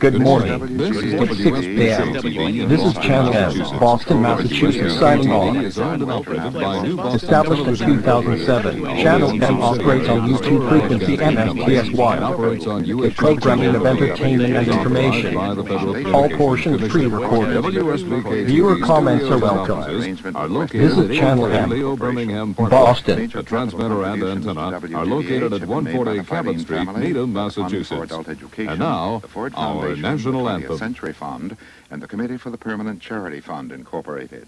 Good morning. This is It's 6 p.m. WSBT This is Channel M, Boston, Massachusetts, signing off. Established in 2007, Channel M operates on YouTube frequency MSPSY, a programming of entertainment and information. All portions pre-recorded. Viewer comments are welcome. This is Channel M, Boston. The transmitter and antenna are located at 140 Cabot Street, Needham, Massachusetts. And now, our national anthem. Century Fund and the Committee for the Permanent Charity Fund, Incorporated.